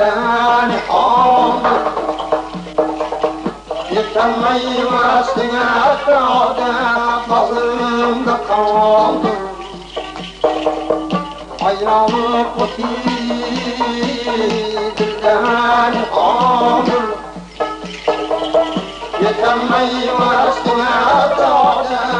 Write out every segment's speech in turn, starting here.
dertten oldu Yıkanmayı rastına atladı Bazımda kaldı Ayranı kutirden oldu Yıkanmayı rastına atladı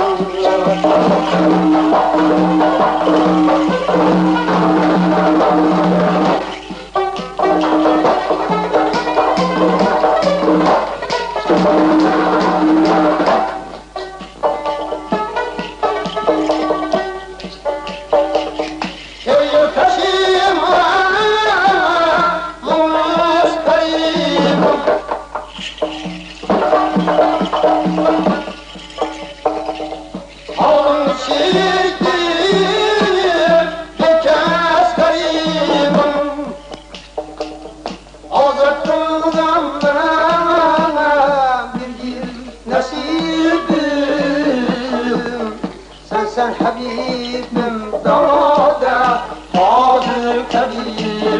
Thank you. حسن حبيب من دراده فاضل كبير.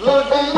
Lord,